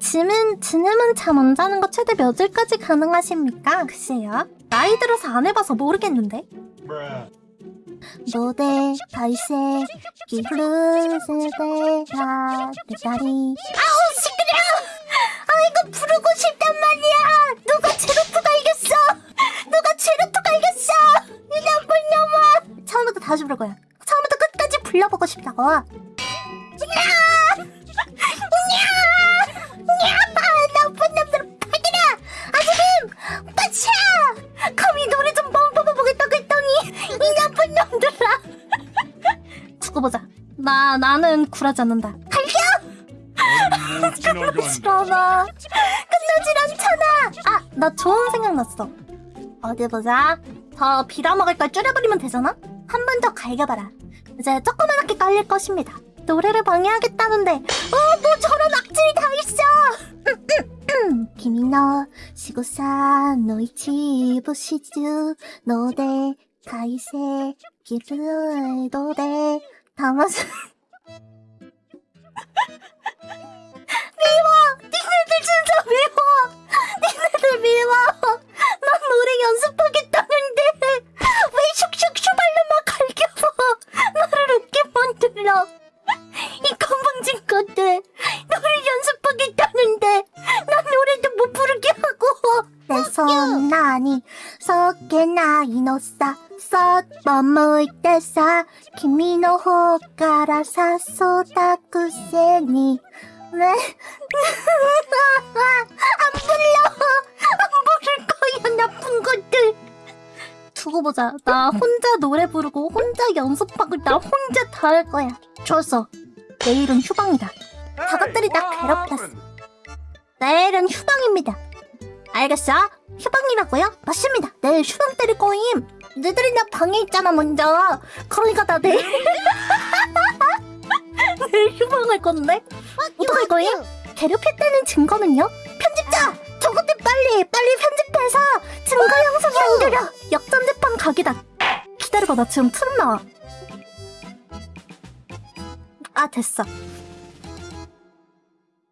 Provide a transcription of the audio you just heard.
짐은, 지nem은 잠안 자는 거 최대 몇 일까지 가능하십니까? 글쎄요. 나이 들어서 안 해봐서 모르겠는데. 노대, 발세, 기후르세대, 라, 대다리. 아우, 시끄러! 아, 이거 부르고 싶단 말이야! 누가 제로투가 이겼어! 누가 제로투가 이겼어! 이 나쁜 놈아! 처음부터 다시 부를 거야. 처음부터 끝까지 불러보고 싶다고. 나, 나는 굴하지 않는다. 지나간 싫어나. 끝나질 않잖아. 아, 나 좋은 생각 났어. 어디 보자. 더 빌어 먹을 걸 줄여버리면 되잖아? 한 번 더 갈겨봐라. 이제 조그맣게 깔릴 것입니다. 노래를 방해하겠다는데, 어, 뭐 저런 악질이 다 있어! 가이세, 노대, 다마스. 니네들 진짜 미워! 니네들 미워! 난 노래 연습하겠다는데. 왜 슉슉슉 발로만 갈겨서 나를 웃게 만들어 이 건방진 것들. 노래 연습하겠다는데. 난 노래도 못 부르게 하고. 내 손나니 속에 나 이노사 썩머물 때사 키미노 호가라사 소다쿠세니 왜? 안 불러! 안 부를 거야, 나쁜 것들! 두고 보자. 나 혼자 노래 부르고, 혼자 연습하고, 나 혼자 다 할 거야. 좋았어. 내일은 휴방이다. 저것들이 나 괴롭혔어. 내일은 휴방입니다. 알겠어? 휴방이라고요? 맞습니다. 내일 휴방 때릴 거임. 너희들이 나 방에 있잖아, 먼저. 그러니까 나 내일. 내일 휴방할 건데? 어떡할 거예요? 괴롭혔다는 증거는요? 편집자! 저것들 빨리 빨리 편집해서 증거 영상 남겨려! 역전 재판 각이다! 기다려봐 나 지금 트름 나와 아 됐어